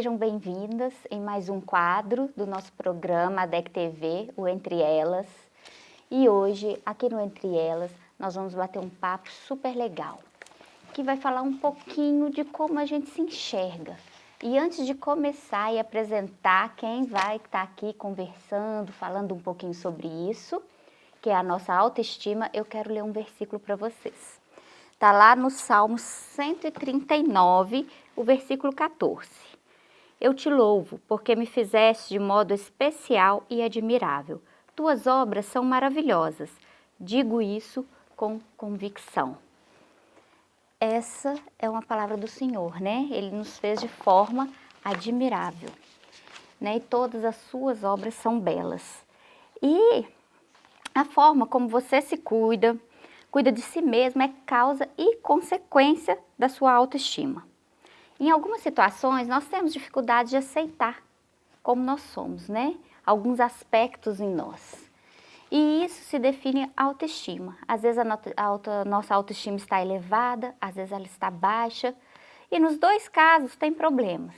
sejam bem-vindas em mais um quadro do nosso programa ADEC TV, o Entre Elas. E hoje, aqui no Entre Elas, nós vamos bater um papo super legal, que vai falar um pouquinho de como a gente se enxerga. E antes de começar e apresentar quem vai estar aqui conversando, falando um pouquinho sobre isso, que é a nossa autoestima, eu quero ler um versículo para vocês. Está lá no Salmo 139, o versículo 14. Eu te louvo, porque me fizeste de modo especial e admirável. Tuas obras são maravilhosas. Digo isso com convicção. Essa é uma palavra do Senhor, né? Ele nos fez de forma admirável, né? E todas as suas obras são belas. E a forma como você se cuida, cuida de si mesmo é causa e consequência da sua autoestima. Em algumas situações, nós temos dificuldade de aceitar como nós somos, né? Alguns aspectos em nós. E isso se define autoestima. Às vezes a, a nossa autoestima está elevada, às vezes ela está baixa. E nos dois casos tem problemas.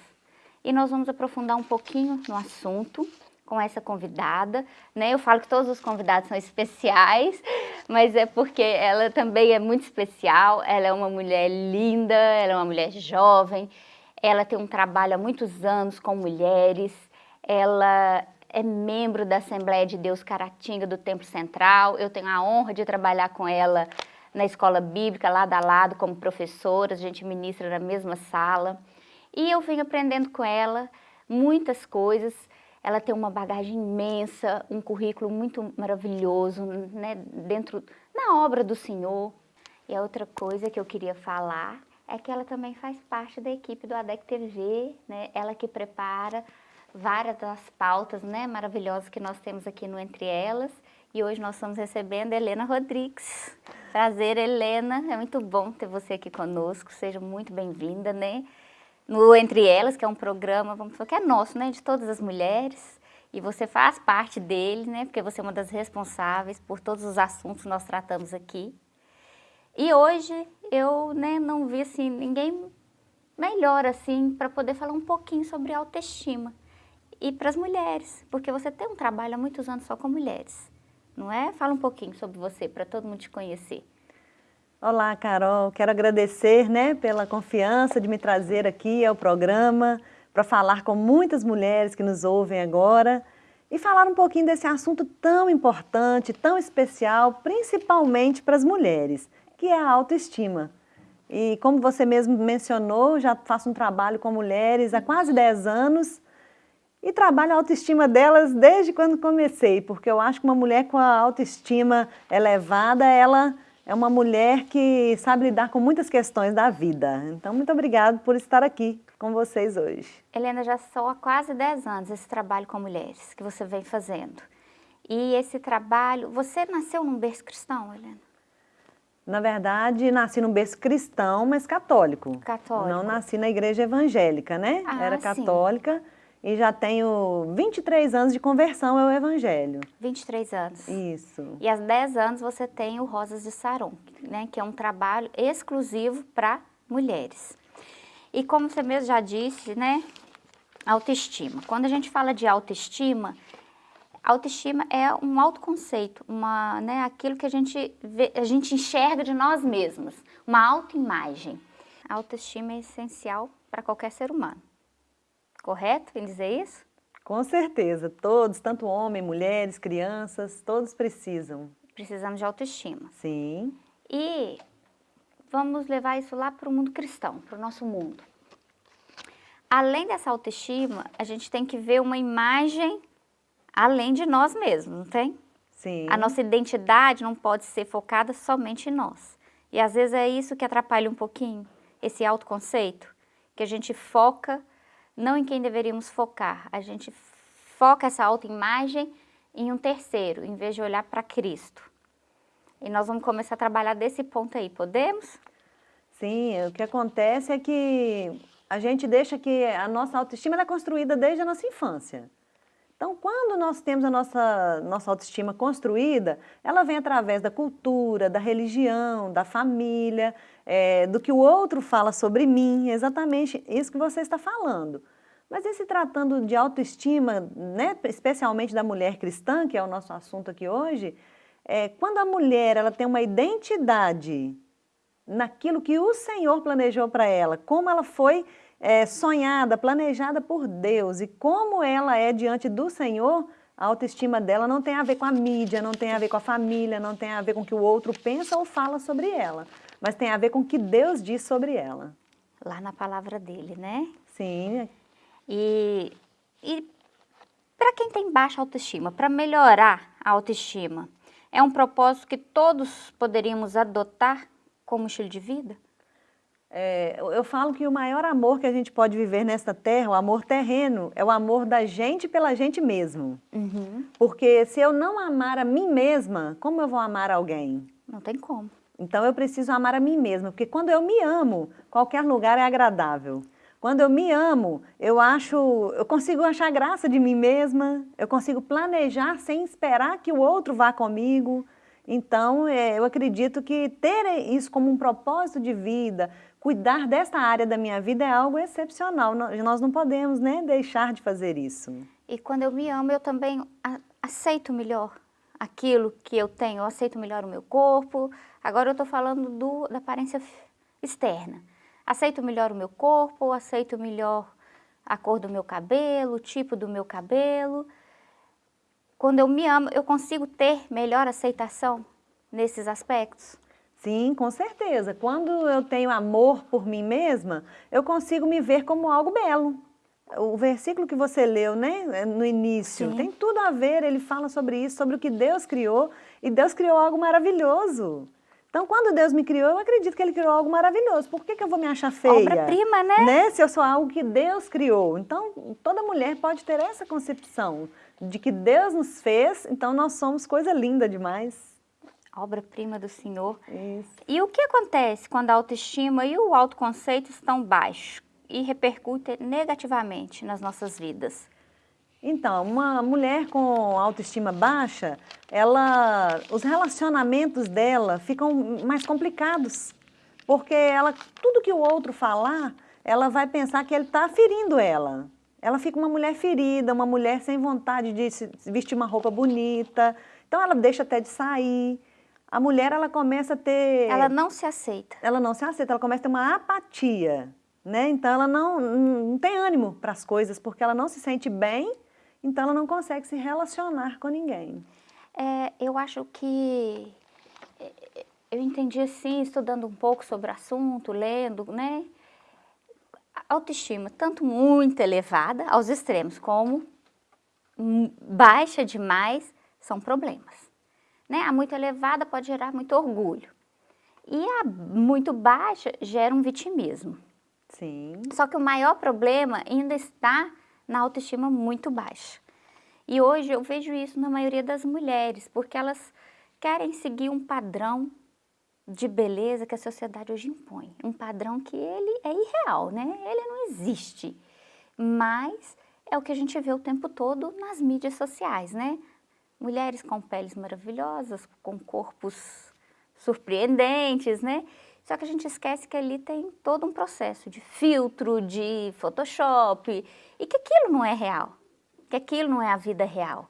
E nós vamos aprofundar um pouquinho no assunto com essa convidada, né? Eu falo que todos os convidados são especiais, mas é porque ela também é muito especial, ela é uma mulher linda, ela é uma mulher jovem, ela tem um trabalho há muitos anos com mulheres, ela é membro da Assembleia de Deus Caratinga do Templo Central, eu tenho a honra de trabalhar com ela na escola bíblica, lado a lado, como professora, a gente ministra na mesma sala, e eu venho aprendendo com ela muitas coisas, ela tem uma bagagem imensa, um currículo muito maravilhoso, né, dentro, na obra do Senhor. E a outra coisa que eu queria falar é que ela também faz parte da equipe do ADEC TV, né, ela que prepara várias das pautas né, maravilhosas que nós temos aqui no Entre Elas. E hoje nós estamos recebendo a Helena Rodrigues. Prazer, Helena. É muito bom ter você aqui conosco. Seja muito bem-vinda, né? No Entre Elas, que é um programa, vamos falar que é nosso, né, de todas as mulheres, e você faz parte dele, né, porque você é uma das responsáveis por todos os assuntos que nós tratamos aqui. E hoje eu, né, não vi, assim, ninguém melhor, assim, para poder falar um pouquinho sobre autoestima. E para as mulheres, porque você tem um trabalho há muitos anos só com mulheres, não é? Fala um pouquinho sobre você, para todo mundo te conhecer. Olá, Carol. Quero agradecer né, pela confiança de me trazer aqui ao programa para falar com muitas mulheres que nos ouvem agora e falar um pouquinho desse assunto tão importante, tão especial, principalmente para as mulheres, que é a autoestima. E como você mesmo mencionou, já faço um trabalho com mulheres há quase 10 anos e trabalho a autoestima delas desde quando comecei, porque eu acho que uma mulher com a autoestima elevada, ela é uma mulher que sabe lidar com muitas questões da vida. Então, muito obrigada por estar aqui com vocês hoje. Helena, já são há quase 10 anos esse trabalho com mulheres que você vem fazendo. E esse trabalho, você nasceu num berço cristão, Helena? Na verdade, nasci num berço cristão, mas católico. Católico. Não nasci na igreja evangélica, né? Ah, Era católica. Sim e já tenho 23 anos de conversão ao Evangelho. 23 anos. Isso. E há 10 anos você tem o Rosas de Saron, né, que é um trabalho exclusivo para mulheres. E como você mesmo já disse, né, autoestima. Quando a gente fala de autoestima, autoestima é um autoconceito, uma, né, aquilo que a gente, vê, a gente enxerga de nós mesmos, uma autoimagem. A autoestima é essencial para qualquer ser humano. Correto em dizer isso? Com certeza, todos, tanto homens, mulheres, crianças, todos precisam. Precisamos de autoestima. Sim. E vamos levar isso lá para o mundo cristão, para o nosso mundo. Além dessa autoestima, a gente tem que ver uma imagem além de nós mesmos, não tem? Sim. A nossa identidade não pode ser focada somente em nós. E às vezes é isso que atrapalha um pouquinho, esse autoconceito, que a gente foca não em quem deveríamos focar. A gente foca essa autoimagem em um terceiro, em vez de olhar para Cristo. E nós vamos começar a trabalhar desse ponto aí, podemos? Sim, o que acontece é que a gente deixa que a nossa autoestima é construída desde a nossa infância. Então, quando nós temos a nossa, nossa autoestima construída, ela vem através da cultura, da religião, da família, é, do que o outro fala sobre mim, exatamente isso que você está falando. Mas e se tratando de autoestima, né, especialmente da mulher cristã, que é o nosso assunto aqui hoje, é, quando a mulher ela tem uma identidade naquilo que o Senhor planejou para ela, como ela foi é, sonhada, planejada por Deus e como ela é diante do Senhor, a autoestima dela não tem a ver com a mídia, não tem a ver com a família, não tem a ver com o que o outro pensa ou fala sobre ela, mas tem a ver com o que Deus diz sobre ela. Lá na palavra dele, né? Sim. E, e para quem tem baixa autoestima, para melhorar a autoestima, é um propósito que todos poderíamos adotar como estilo de vida? É, eu falo que o maior amor que a gente pode viver nesta terra, o amor terreno, é o amor da gente pela gente mesmo. Uhum. Porque se eu não amar a mim mesma, como eu vou amar alguém? Não tem como. Então eu preciso amar a mim mesma, porque quando eu me amo, qualquer lugar é agradável. Quando eu me amo, eu acho, eu consigo achar graça de mim mesma, eu consigo planejar sem esperar que o outro vá comigo. Então, é, eu acredito que ter isso como um propósito de vida, cuidar desta área da minha vida é algo excepcional. Nós não podemos né, deixar de fazer isso. E quando eu me amo, eu também aceito melhor aquilo que eu tenho, eu aceito melhor o meu corpo. Agora eu estou falando do, da aparência externa. Aceito melhor o meu corpo, aceito melhor a cor do meu cabelo, o tipo do meu cabelo. Quando eu me amo, eu consigo ter melhor aceitação nesses aspectos? Sim, com certeza. Quando eu tenho amor por mim mesma, eu consigo me ver como algo belo. O versículo que você leu, né, no início, Sim. tem tudo a ver, ele fala sobre isso, sobre o que Deus criou, e Deus criou algo maravilhoso. Então, quando Deus me criou, eu acredito que Ele criou algo maravilhoso. Por que, que eu vou me achar feia? Obra-prima, né? né? Se eu sou algo que Deus criou. Então, toda mulher pode ter essa concepção de que Deus nos fez, então nós somos coisa linda demais. Obra-prima do Senhor. Isso. E o que acontece quando a autoestima e o autoconceito estão baixos e repercutem negativamente nas nossas vidas? Então, uma mulher com autoestima baixa, ela, os relacionamentos dela ficam mais complicados, porque ela, tudo que o outro falar, ela vai pensar que ele está ferindo ela. Ela fica uma mulher ferida, uma mulher sem vontade de vestir uma roupa bonita, então ela deixa até de sair. A mulher, ela começa a ter... Ela não se aceita. Ela não se aceita, ela começa a ter uma apatia, né? Então ela não, não tem ânimo para as coisas, porque ela não se sente bem então ela não consegue se relacionar com ninguém. É, eu acho que é, eu entendi assim, estudando um pouco sobre o assunto, lendo, né? Autoestima, tanto muito elevada aos extremos, como baixa demais, são problemas. Né? A muito elevada pode gerar muito orgulho. E a muito baixa gera um vitimismo. Sim. Só que o maior problema ainda está na autoestima muito baixa. E hoje eu vejo isso na maioria das mulheres, porque elas querem seguir um padrão de beleza que a sociedade hoje impõe. Um padrão que ele é irreal, né? Ele não existe. Mas é o que a gente vê o tempo todo nas mídias sociais, né? Mulheres com peles maravilhosas, com corpos surpreendentes, né? Só que a gente esquece que ali tem todo um processo de filtro, de Photoshop, e que aquilo não é real, que aquilo não é a vida real.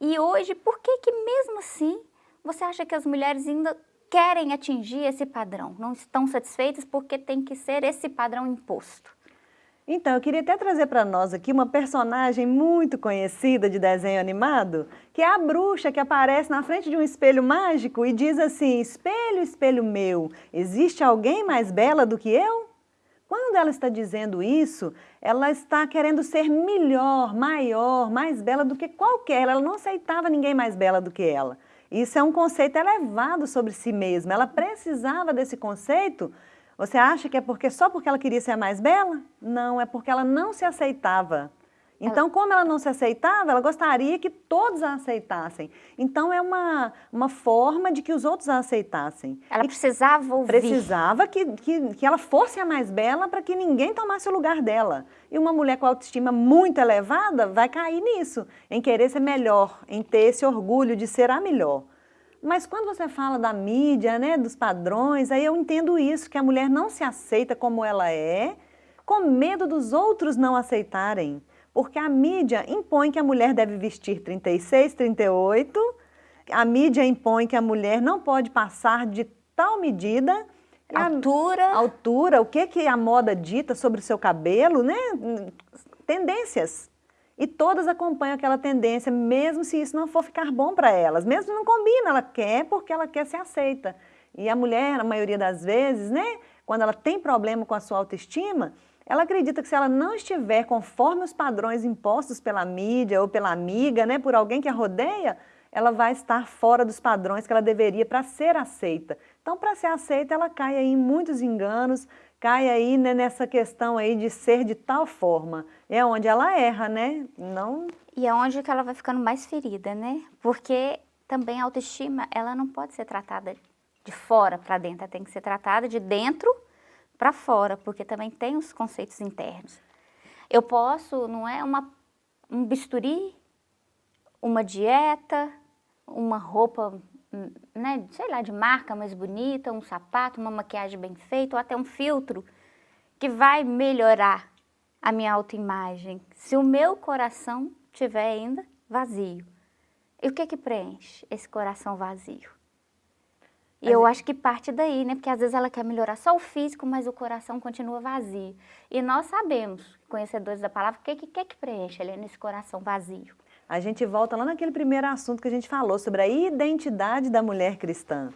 E hoje, por que que mesmo assim você acha que as mulheres ainda querem atingir esse padrão? Não estão satisfeitas porque tem que ser esse padrão imposto? Então, eu queria até trazer para nós aqui uma personagem muito conhecida de desenho animado, que é a bruxa que aparece na frente de um espelho mágico e diz assim, espelho, espelho meu, existe alguém mais bela do que eu? Quando ela está dizendo isso, ela está querendo ser melhor, maior, mais bela do que qualquer, ela não aceitava ninguém mais bela do que ela. Isso é um conceito elevado sobre si mesma, ela precisava desse conceito você acha que é porque só porque ela queria ser a mais bela? Não, é porque ela não se aceitava. Então, como ela não se aceitava, ela gostaria que todos a aceitassem. Então, é uma, uma forma de que os outros a aceitassem. Ela e precisava ouvir. Precisava que, que, que ela fosse a mais bela para que ninguém tomasse o lugar dela. E uma mulher com autoestima muito elevada vai cair nisso, em querer ser melhor, em ter esse orgulho de ser a melhor. Mas quando você fala da mídia, né, dos padrões, aí eu entendo isso, que a mulher não se aceita como ela é, com medo dos outros não aceitarem. Porque a mídia impõe que a mulher deve vestir 36, 38, a mídia impõe que a mulher não pode passar de tal medida. Altura. A, altura, o que, que a moda dita sobre o seu cabelo, né? Tendências. E todas acompanham aquela tendência, mesmo se isso não for ficar bom para elas. Mesmo não combina, ela quer porque ela quer ser aceita. E a mulher, na maioria das vezes, né? Quando ela tem problema com a sua autoestima, ela acredita que se ela não estiver conforme os padrões impostos pela mídia ou pela amiga, né, por alguém que a rodeia, ela vai estar fora dos padrões que ela deveria para ser aceita. Então, para ser aceita, ela cai aí em muitos enganos, cai aí né, nessa questão aí de ser de tal forma. É onde ela erra, né? Não... E é onde que ela vai ficando mais ferida, né? Porque também a autoestima, ela não pode ser tratada de fora para dentro, ela tem que ser tratada de dentro para fora, porque também tem os conceitos internos. Eu posso, não é uma, um bisturi, uma dieta, uma roupa, né, sei lá, de marca mais bonita, um sapato, uma maquiagem bem feita, ou até um filtro, que vai melhorar a minha autoimagem, se o meu coração estiver ainda vazio. E o que que preenche esse coração vazio? E eu acho que parte daí, né? Porque às vezes ela quer melhorar só o físico, mas o coração continua vazio. E nós sabemos, conhecedores da palavra, o que, que, que preenche ali nesse coração vazio. A gente volta lá naquele primeiro assunto que a gente falou, sobre a identidade da mulher cristã.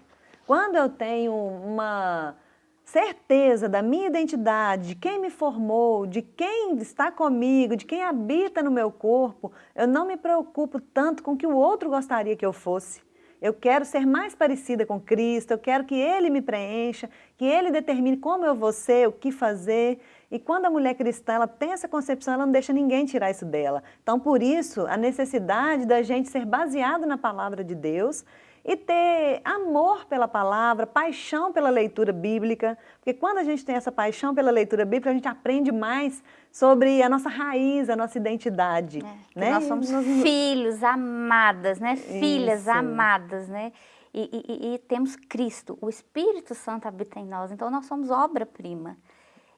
Quando eu tenho uma certeza da minha identidade, de quem me formou, de quem está comigo, de quem habita no meu corpo, eu não me preocupo tanto com o que o outro gostaria que eu fosse. Eu quero ser mais parecida com Cristo, eu quero que Ele me preencha, que Ele determine como eu vou ser, o que fazer. E quando a mulher cristã ela tem essa concepção, ela não deixa ninguém tirar isso dela. Então, por isso, a necessidade da gente ser baseado na palavra de Deus e ter amor pela palavra, paixão pela leitura bíblica, porque quando a gente tem essa paixão pela leitura bíblica, a gente aprende mais sobre a nossa raiz, a nossa identidade. É, né? Nós somos nós... filhos amadas, né? Filhas Isso. amadas, né? E, e, e, temos Cristo, o Espírito Santo habita em nós, então nós somos obra-prima.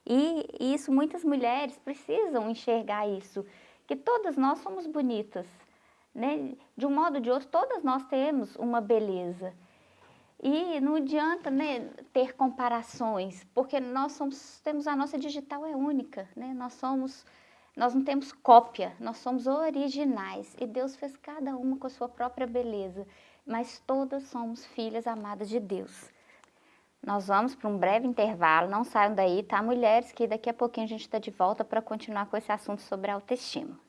E, e isso muitas mulheres precisam enxergar isso, que todas nós somos bonitas, né? De um modo ou de outro, todas nós temos uma beleza. E não adianta né, ter comparações, porque nós somos, temos a nossa digital é única, né? Nós somos, nós não temos cópia, nós somos originais. E Deus fez cada uma com a sua própria beleza, mas todas somos filhas amadas de Deus. Nós vamos para um breve intervalo, não saiam daí, tá, mulheres? Que daqui a pouquinho a gente está de volta para continuar com esse assunto sobre autoestima.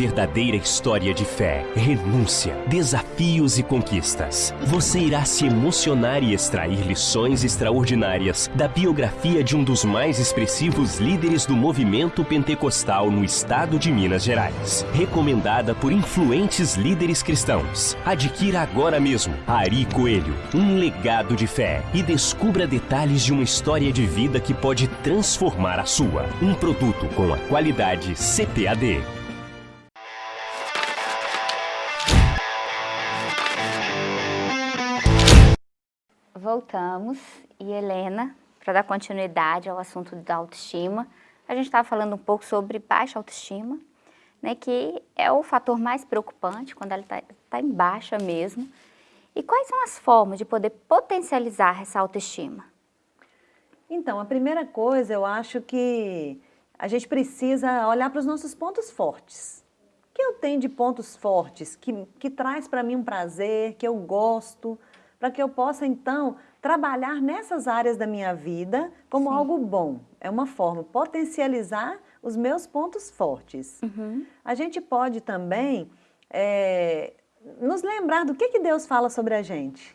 Verdadeira história de fé, renúncia, desafios e conquistas. Você irá se emocionar e extrair lições extraordinárias da biografia de um dos mais expressivos líderes do movimento pentecostal no estado de Minas Gerais. Recomendada por influentes líderes cristãos. Adquira agora mesmo Ari Coelho, um legado de fé e descubra detalhes de uma história de vida que pode transformar a sua. Um produto com a qualidade CPAD. Voltamos e Helena, para dar continuidade ao assunto da autoestima, a gente estava falando um pouco sobre baixa autoestima, né, que é o fator mais preocupante quando ela está tá em baixa mesmo. E quais são as formas de poder potencializar essa autoestima? Então, a primeira coisa, eu acho que a gente precisa olhar para os nossos pontos fortes. O que eu tenho de pontos fortes que, que traz para mim um prazer, que eu gosto, para que eu possa, então, trabalhar nessas áreas da minha vida como Sim. algo bom. é uma forma potencializar os meus pontos fortes. Uhum. A gente pode também é, nos lembrar do que, que Deus fala sobre a gente.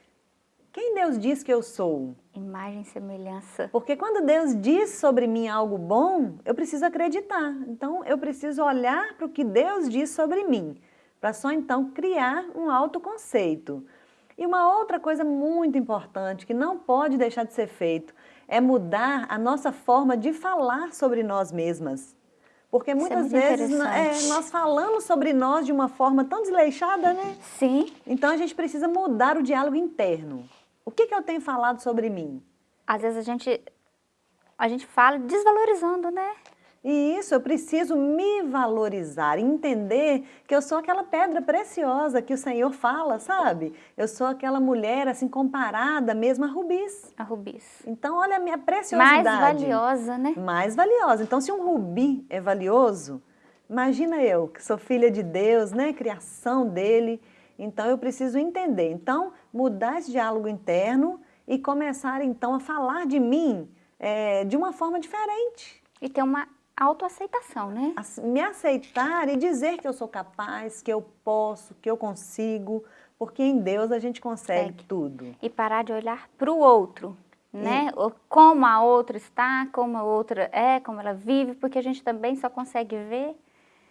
Quem Deus diz que eu sou? Imagem e semelhança. Porque quando Deus diz sobre mim algo bom, eu preciso acreditar. Então, eu preciso olhar para o que Deus diz sobre mim, para só então criar um autoconceito. E uma outra coisa muito importante, que não pode deixar de ser feito, é mudar a nossa forma de falar sobre nós mesmas. Porque é muitas muito vezes é, nós falamos sobre nós de uma forma tão desleixada, né? Sim, Então a gente precisa mudar o diálogo interno. O que, que eu tenho falado sobre mim? às vezes a gente, a gente fala desvalorizando, né? E isso, eu preciso me valorizar, entender que eu sou aquela pedra preciosa que o Senhor fala, sabe? Eu sou aquela mulher assim comparada mesmo a rubis. A rubis. Então, olha a minha Mais preciosidade. valiosa, né? Mais valiosa. Então, se um rubi é valioso, imagina eu, que sou filha de Deus, né? Criação dele. Então, eu preciso entender. Então, mudar esse diálogo interno e começar, então, a falar de mim eh, de uma forma diferente. E ter uma autoaceitação, né? Me aceitar e dizer que eu sou capaz, que eu posso, que eu consigo, porque em Deus a gente consegue Consegue. tudo. E parar de olhar para o outro, né? Como a outra está, como a outra é, como ela vive, porque a gente também só consegue ver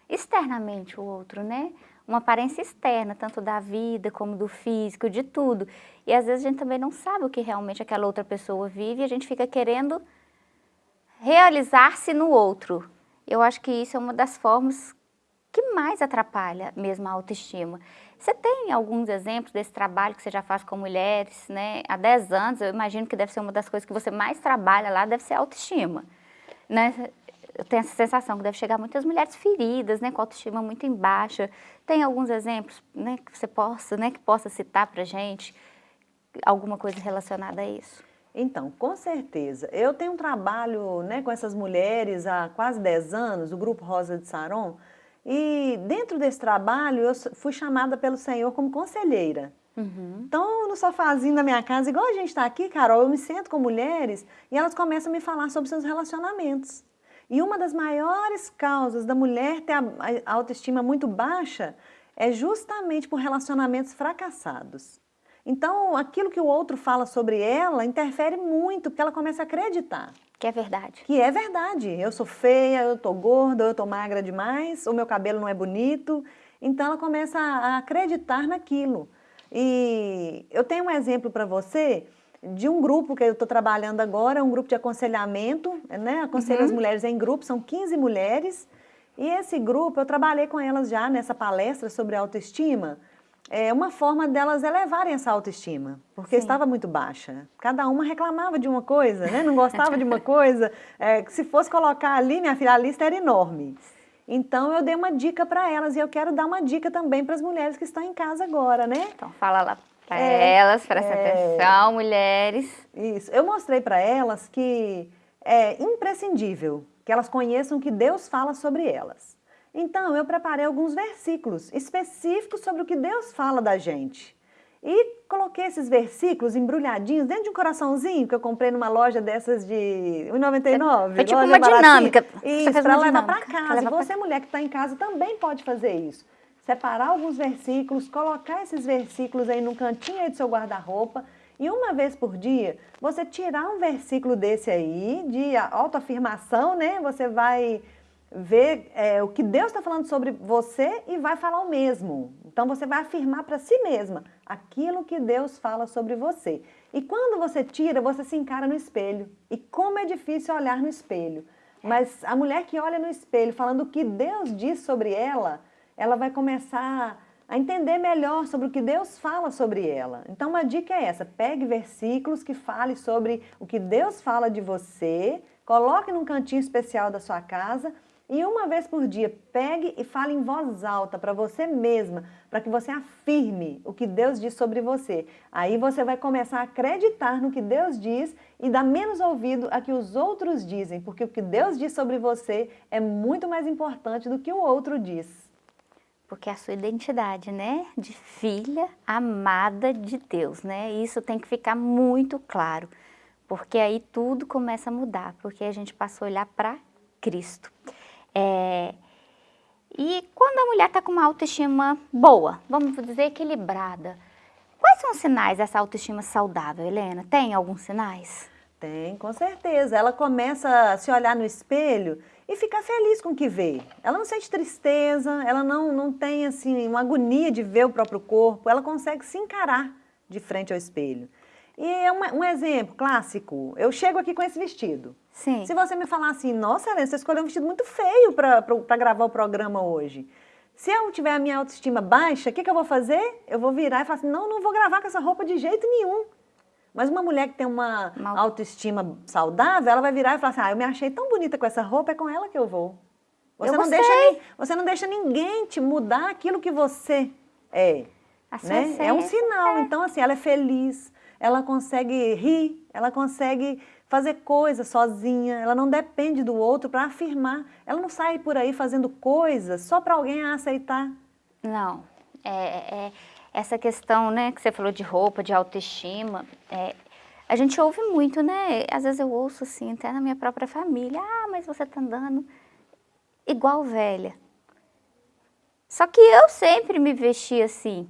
externamente o outro, né? Uma aparência externa, tanto da vida como do físico, de tudo. E às vezes a gente também não sabe o que realmente aquela outra pessoa vive e a gente fica querendo realizar-se no outro. Eu acho que isso é uma das formas que mais atrapalha mesmo a autoestima. Você tem alguns exemplos desse trabalho que você já faz com mulheres, né? Há 10 anos, eu imagino que deve ser uma das coisas que você mais trabalha lá, deve ser a autoestima, né? Eu tenho essa sensação que deve chegar muitas mulheres feridas, né, com autoestima muito em baixa. Tem alguns exemplos, né, que você possa, né, que possa citar pra gente alguma coisa relacionada a isso? Então, com certeza. Eu tenho um trabalho né, com essas mulheres há quase 10 anos, o Grupo Rosa de Saron, e dentro desse trabalho eu fui chamada pelo Senhor como conselheira. Então, no sofazinho da minha casa, igual a gente está aqui, Carol, eu me sento com mulheres e elas começam a me falar sobre seus relacionamentos. E uma das maiores causas da mulher ter a autoestima muito baixa é justamente por relacionamentos fracassados. Então, aquilo que o outro fala sobre ela interfere muito, porque ela começa a acreditar Que é verdade. que é verdade. Eu sou feia, eu tô gorda, eu tô magra demais, o meu cabelo não é bonito. Então ela começa a acreditar naquilo. E eu tenho um exemplo para você de um grupo que eu estou trabalhando agora, um grupo de aconselhamento, né? Aconselho as mulheres em grupo, são 15 mulheres. E esse grupo, eu trabalhei com elas já nessa palestra sobre autoestima. É uma forma delas elevarem essa autoestima, porque Sim. estava muito baixa. Cada uma reclamava de uma coisa, né? não gostava de uma coisa. É, se fosse colocar ali, minha filha, a lista era enorme. Então eu dei uma dica para elas e eu quero dar uma dica também para as mulheres que estão em casa agora, né? Então fala lá para É, elas, presta é. atenção, mulheres. Isso. Eu mostrei para elas que é imprescindível que elas conheçam o que Deus fala sobre elas. Então, eu preparei alguns versículos específicos sobre o que Deus fala da gente. E coloquei esses versículos embrulhadinhos dentro de um coraçãozinho que eu comprei numa loja dessas de R$ 1,99. Foi tipo loja uma baratinha. dinâmica. Você Isso, para levar para casa. E levar pra você, mulher que está em casa, também pode fazer isso. Separar alguns versículos, colocar esses versículos aí no cantinho aí do seu guarda-roupa e uma vez por dia, você tirar um versículo desse aí, de autoafirmação, né? Você vai ver é, o que Deus está falando sobre você e vai falar o mesmo. Então você vai afirmar para si mesma aquilo que Deus fala sobre você. E quando você tira, você se encara no espelho. E como é difícil olhar no espelho. Mas a mulher que olha no espelho falando o que Deus diz sobre ela, ela vai começar a entender melhor sobre o que Deus fala sobre ela. Então, uma dica é essa: pegue versículos que falem sobre o que Deus fala de você, coloque num cantinho especial da sua casa e uma vez por dia pegue e fale em voz alta para você mesma, para que você afirme o que Deus diz sobre você. Aí você vai começar a acreditar no que Deus diz e dar menos ouvido a que os outros dizem, porque o que Deus diz sobre você é muito mais importante do que o outro diz. Porque a sua identidade, né? De filha amada de Deus, né? Isso tem que ficar muito claro. porque aí tudo começa a mudar, porque a gente passou a olhar para Cristo. É, e quando a mulher está com uma autoestima boa, vamos dizer equilibrada, quais são os sinais dessa autoestima saudável, Helena? Tem alguns sinais? Tem, com certeza. Ela começa a se olhar no espelho e ficar feliz com o que vê. Ela não sente tristeza, ela não, não tem assim uma agonia de ver o próprio corpo, ela consegue se encarar de frente ao espelho. E é um, um exemplo clássico, eu chego aqui com esse vestido. Sim. Se você me falar assim, nossa Helena, você escolheu um vestido muito feio para gravar o programa hoje. Se eu tiver a minha autoestima baixa, o que, que eu vou fazer? Eu vou virar e falar assim, não, não vou gravar com essa roupa de jeito nenhum. Mas uma mulher que tem uma Mal... autoestima saudável, ela vai virar e falar assim, ah, eu me achei tão bonita com essa roupa, é com ela que eu vou. Você, eu não, deixa, você não deixa ninguém te mudar aquilo que você é. Né? É um sinal. É. Então, assim, ela é feliz, ela consegue rir, ela consegue fazer coisas sozinha, ela não depende do outro para afirmar. Ela não sai por aí fazendo coisas só para alguém aceitar. Não. É, é, essa questão né, que você falou de roupa, de autoestima, é, a gente ouve muito, né? Às vezes eu ouço assim, até na minha própria família, ah, mas você tá andando igual velha. Só que eu sempre me vesti assim.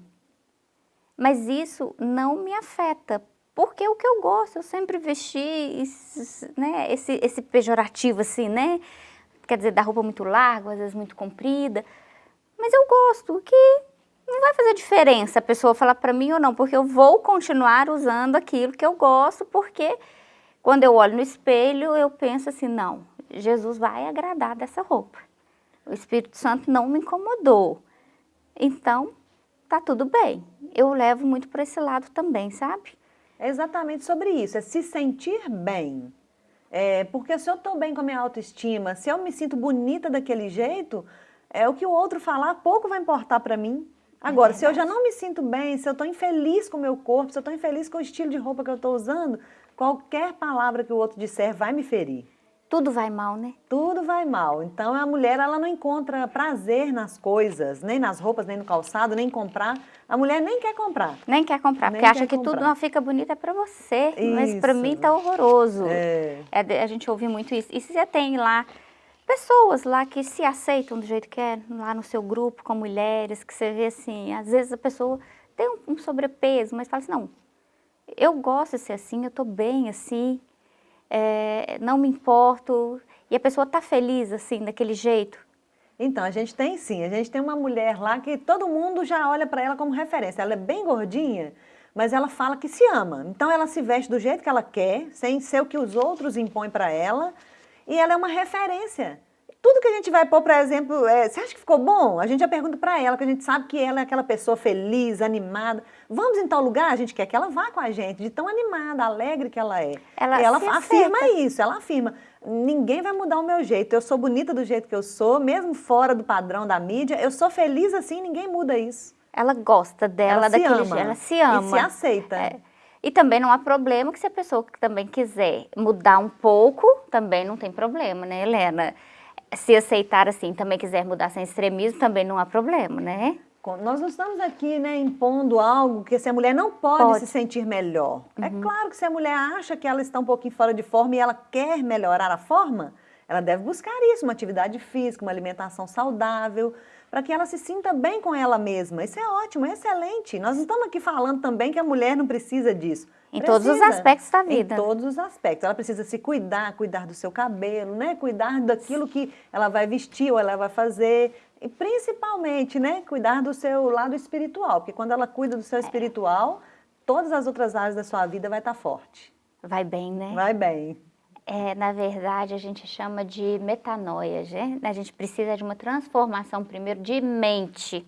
Mas isso não me afeta, porque é o que eu gosto, eu sempre vesti né, esse, esse pejorativo assim, né? Quer dizer, da roupa muito larga, às vezes muito comprida. Mas eu gosto, que não vai fazer diferença a pessoa falar para mim ou não, porque eu vou continuar usando aquilo que eu gosto, porque quando eu olho no espelho, eu penso assim, não, Jesus vai agradar dessa roupa. O Espírito Santo não me incomodou. Então, tá tudo bem. Eu levo muito para esse lado também, sabe? É exatamente sobre isso, é se sentir bem. É, porque se eu estou bem com a minha autoestima, se eu me sinto bonita daquele jeito, é o que o outro falar, pouco vai importar para mim. Agora, é se eu já não me sinto bem, se eu estou infeliz com o meu corpo, se eu estou infeliz com o estilo de roupa que eu estou usando, qualquer palavra que o outro disser vai me ferir. Tudo vai mal, né? Tudo vai mal. Então a mulher ela não encontra prazer nas coisas, nem nas roupas, nem no calçado, nem comprar. A mulher nem quer comprar. Nem quer comprar, nem porque acha que comprar. tudo não fica bonito é para você. Isso. Mas para mim tá horroroso. É. É, a gente ouve muito isso. E se você tem lá pessoas lá que se aceitam do jeito que é, lá no seu grupo com mulheres, que você vê assim, às vezes a pessoa tem um, um sobrepeso, mas fala assim, não, eu gosto de ser assim, eu tô bem assim, é, não me importo, e a pessoa tá feliz assim, daquele jeito. Então, a gente tem sim, a gente tem uma mulher lá que todo mundo já olha para ela como referência, ela é bem gordinha, mas ela fala que se ama, então ela se veste do jeito que ela quer, sem ser o que os outros impõem para ela, e ela é uma referência. Tudo que a gente vai pôr, por exemplo, é, você acha que ficou bom? A gente já pergunta para ela, que a gente sabe que ela é aquela pessoa feliz, animada. Vamos em tal lugar? A gente quer que ela vá com a gente, de tão animada, alegre que ela é. Ela, ela afirma aceita. isso, ela afirma, ninguém vai mudar o meu jeito, eu sou bonita do jeito que eu sou, mesmo fora do padrão da mídia, eu sou feliz assim, ninguém muda isso. Ela gosta dela, ela daquele jeito, ela se ama. E se aceita. É. E também não há problema que se a pessoa também quiser mudar um pouco, também não tem problema, né, Helena? Se aceitar assim, também quiser mudar sem extremismo, também não há problema, né? Nós não estamos aqui né, impondo algo que se a mulher não pode, pode. se sentir melhor. É uhum. É claro que se a mulher acha que ela está um pouquinho fora de forma e ela quer melhorar a forma, ela deve buscar isso, uma atividade física, uma alimentação saudável, para que ela se sinta bem com ela mesma. Isso é ótimo, é excelente. Nós não estamos aqui falando também que a mulher não precisa disso. Em precisa, todos os aspectos da vida. Em todos os aspectos. Ela precisa se cuidar, cuidar do seu cabelo, né? cuidar daquilo que ela vai vestir ou ela vai fazer. E principalmente, né, cuidar do seu lado espiritual, porque quando ela cuida do seu é. espiritual, todas as outras áreas da sua vida vai estar forte. Vai bem, né? Vai bem é, na verdade, a gente chama de metanoia, né? A gente precisa de uma transformação primeiro de mente.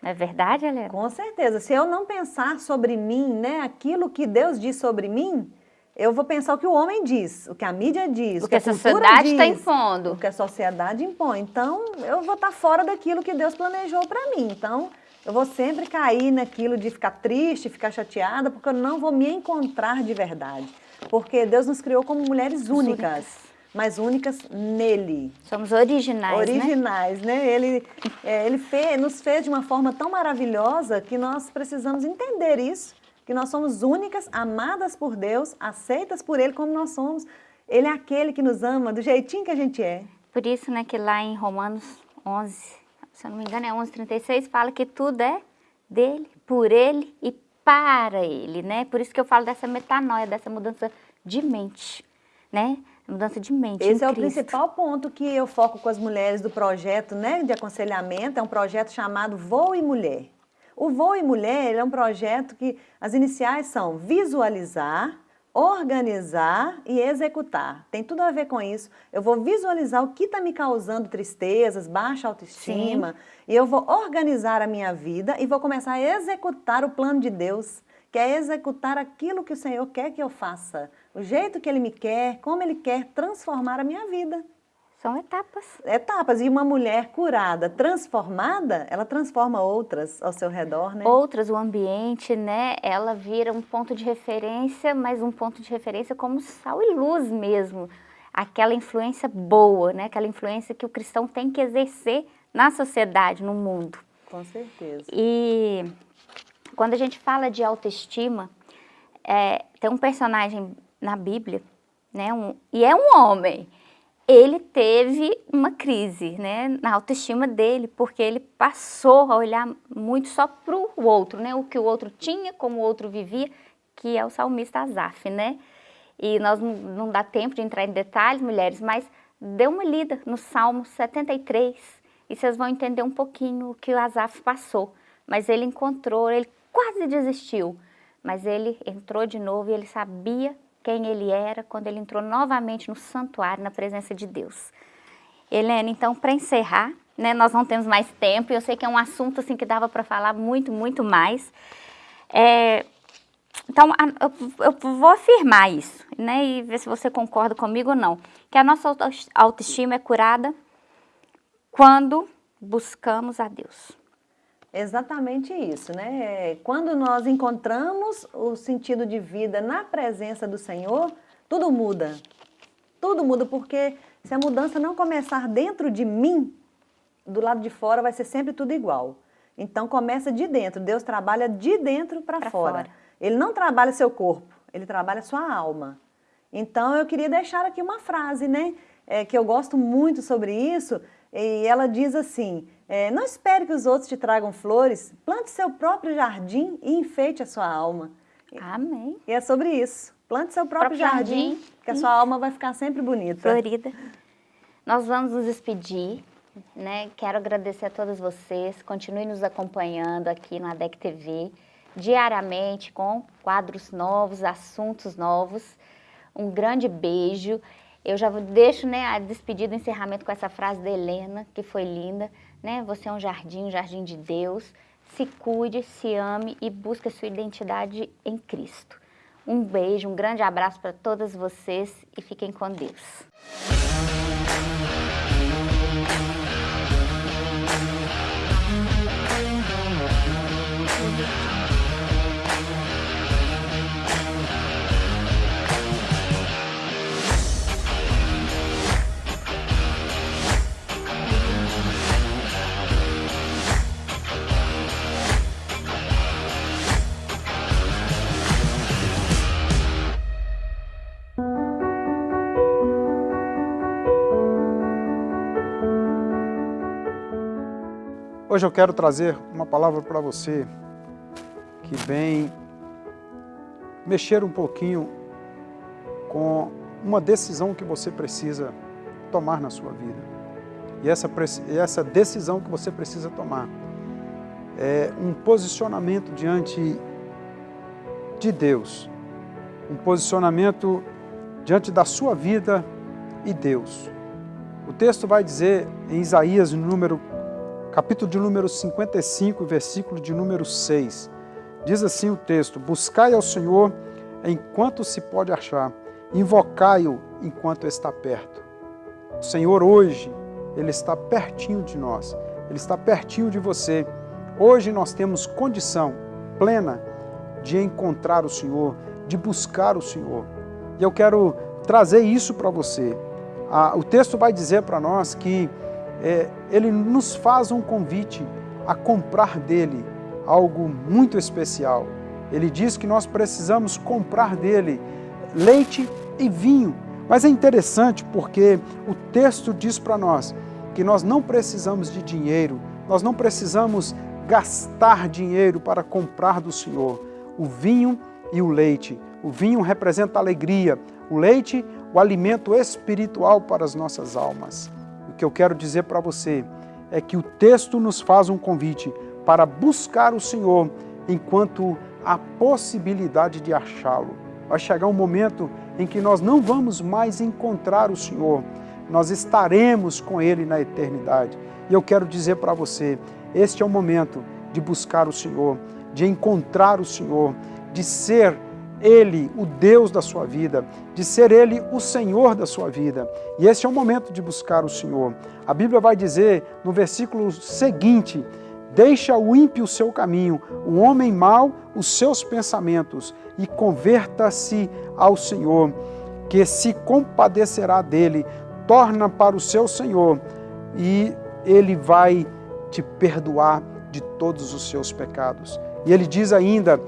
Não é verdade, Helena? Com certeza. Se eu não pensar sobre mim, né, aquilo que Deus diz sobre mim, eu vou pensar o que o homem diz, o que a mídia diz, o, o que, a, sociedade está impondo. O que a sociedade impõe. Então, eu vou estar fora daquilo que Deus planejou para mim. Então, eu vou sempre cair naquilo de ficar triste, ficar chateada, porque eu não vou me encontrar de verdade. Porque Deus nos criou como mulheres únicas, únicas. mas únicas nele. Somos originais, né? Originais, né? né? Ele, é, ele fez, nos fez de uma forma tão maravilhosa que nós precisamos entender isso, que nós somos únicas, amadas por Deus, aceitas por Ele como nós somos. Ele é aquele que nos ama do jeitinho que a gente é. Por isso, né, que lá em Romanos 11, se eu não me engano é 11:36, fala que tudo é dele, por ele e para ele, né? Por isso que eu falo dessa metanoia, dessa mudança de mente, né? Mudança de mente. Esse é o principal ponto que eu foco com as mulheres do projeto né, de aconselhamento. É um projeto chamado Voo e Mulher. O Voo e Mulher é um projeto que as iniciais são visualizar, organizar e executar. Tem tudo a ver com isso. Eu vou visualizar o que está me causando tristezas, baixa autoestima, Sim. e eu vou organizar a minha vida e vou começar a executar o plano de Deus, que é executar aquilo que o Senhor quer que eu faça, o jeito que Ele me quer, como Ele quer transformar a minha vida. São etapas. Etapas. E uma mulher curada, transformada, ela transforma outras ao seu redor, né? Outras, o ambiente, né? Ela vira um ponto de referência, mas um ponto de referência como sal e luz mesmo. Aquela influência boa, né? Aquela influência que o cristão tem que exercer na sociedade, no mundo. Com certeza. E quando a gente fala de autoestima, é, tem um personagem na Bíblia, né? Um, e é um homem ele teve uma crise né, na autoestima dele, porque ele passou a olhar muito só para o outro, né, o que o outro tinha, como o outro vivia, que é o salmista Asaf, né? E nós não, dá tempo de entrar em detalhes, mulheres, mas dê uma lida no Salmo 73 e vocês vão entender um pouquinho o que o Asaf passou. Mas ele encontrou, ele quase desistiu, mas ele entrou de novo e ele sabia quem ele era quando ele entrou novamente no santuário, na presença de Deus. Helena, então, para encerrar, né, nós não temos mais tempo, eu sei que é um assunto assim, que dava para falar muito, muito mais. É, então, eu, eu, vou afirmar isso, né, e ver se você concorda comigo ou não, que a nossa autoestima é curada quando buscamos a Deus. Exatamente isso, né? Quando nós encontramos o sentido de vida na presença do Senhor, tudo muda. Tudo muda, porque se a mudança não começar dentro de mim, do lado de fora vai ser sempre tudo igual. Então começa de dentro, Deus trabalha de dentro para fora. fora. Ele não trabalha seu corpo, ele trabalha sua alma. Então eu queria deixar aqui uma frase, né? É, que eu gosto muito sobre isso, e ela diz assim, é, não espere que os outros te tragam flores, plante seu próprio jardim e enfeite a sua alma. Amém. E é sobre isso. Plante seu próprio, próprio jardim, jardim, que a sua alma vai ficar sempre bonita. Florida. Nós vamos nos despedir, né? Quero agradecer a todas vocês. Continue nos acompanhando aqui no ADEC TV, diariamente, com quadros novos, assuntos novos. Um grande beijo. Eu já deixo né, a despedida, o encerramento com essa frase da Helena, que foi linda né? Você é um jardim, um jardim de Deus. Se cuide, se ame e busque a sua identidade em Cristo. Um beijo, um grande abraço para todas vocês e fiquem com Deus. Hoje eu quero trazer uma palavra para você que vem mexer um pouquinho com uma decisão que você precisa tomar na sua vida. E essa, essa decisão que você precisa tomar é um posicionamento diante de Deus, um posicionamento diante da sua vida e Deus. O texto vai dizer em Isaías, número capítulo de número 55, versículo de número 6. Diz assim o texto, Buscai ao Senhor enquanto se pode achar, invocai-o enquanto está perto. O Senhor hoje, Ele está pertinho de nós, Ele está pertinho de você. Hoje nós temos condição plena de encontrar o Senhor, de buscar o Senhor. E eu quero trazer isso para você. Ah, o texto vai dizer para nós que é, ele nos faz um convite a comprar dele algo muito especial. Ele diz que nós precisamos comprar dele leite e vinho. Mas é interessante porque o texto diz para nós que nós não precisamos de dinheiro, nós não precisamos gastar dinheiro para comprar do Senhor o vinho e o leite. O vinho representa alegria, o leite, o alimento espiritual para as nossas almas. Que eu quero dizer para você é que o texto nos faz um convite para buscar o Senhor enquanto há possibilidade de achá-lo. Vai chegar um momento em que nós não vamos mais encontrar o Senhor, nós estaremos com Ele na eternidade. E eu quero dizer para você, este é o momento de buscar o Senhor, de encontrar o Senhor, de ser Ele o Deus da sua vida, de ser Ele o Senhor da sua vida. E este é o momento de buscar o Senhor. A Bíblia vai dizer no versículo seguinte, Deixa o ímpio o seu caminho, o homem mau os seus pensamentos, e converta-se ao Senhor, que se compadecerá dele, torna para o seu Senhor, e ele vai te perdoar de todos os seus pecados. E ele diz ainda,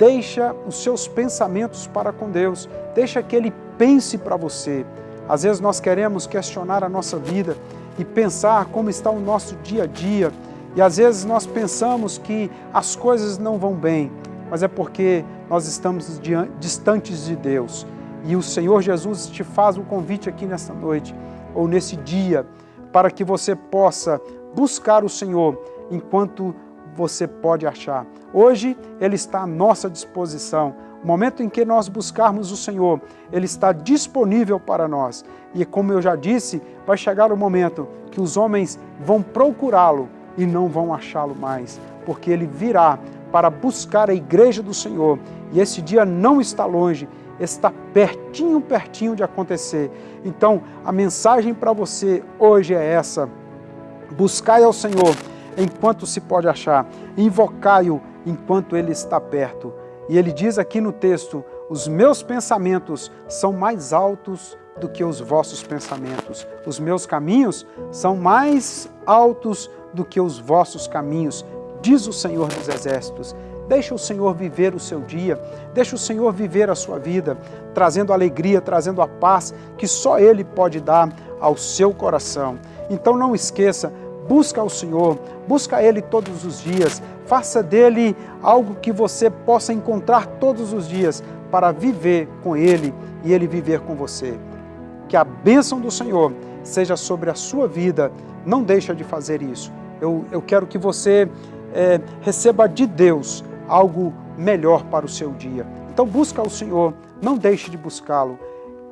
deixa os seus pensamentos para com Deus, deixa que ele pense para você. Às vezes nós queremos questionar a nossa vida e pensar como está o nosso dia a dia, e às vezes nós pensamos que as coisas não vão bem, mas é porque nós estamos distantes de Deus. E o Senhor Jesus te faz um convite aqui nessa noite, ou nesse dia, para que você possa buscar o Senhor enquanto você pode achar. Hoje Ele está à nossa disposição. O momento em que nós buscarmos o Senhor, Ele está disponível para nós. E como eu já disse, vai chegar o momento que os homens vão procurá-lo e não vão achá-lo mais, porque Ele virá para buscar a igreja do Senhor. E esse dia não está longe, está pertinho, pertinho de acontecer. Então, a mensagem para você hoje é essa. Buscai ao Senhor enquanto se pode achar, invocai-o enquanto Ele está perto. E ele diz aqui no texto, os meus pensamentos são mais altos do que os vossos pensamentos. Os meus caminhos são mais altos do que os vossos caminhos, diz o Senhor dos Exércitos. Deixa o Senhor viver o seu dia, deixa o Senhor viver a sua vida, trazendo alegria, trazendo a paz que só Ele pode dar ao seu coração. Então não esqueça, busca o Senhor, busca Ele todos os dias, faça dele algo que você possa encontrar todos os dias para viver com Ele e Ele viver com você. Que a bênção do Senhor seja sobre a sua vida, não deixa de fazer isso. Eu, eu quero que você é, receba de Deus algo melhor para o seu dia. Então busca o Senhor, não deixe de buscá-lo,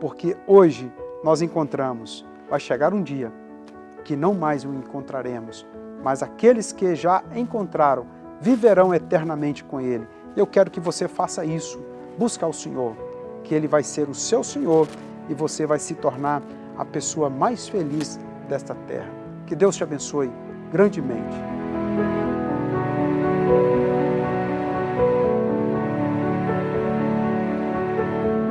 porque hoje nós encontramos, vai chegar um dia que não mais o encontraremos, mas aqueles que já encontraram viverão eternamente com Ele. Eu quero que você faça isso. Busca o Senhor, que Ele vai ser o seu Senhor e você vai se tornar a pessoa mais feliz desta terra. Que Deus te abençoe grandemente.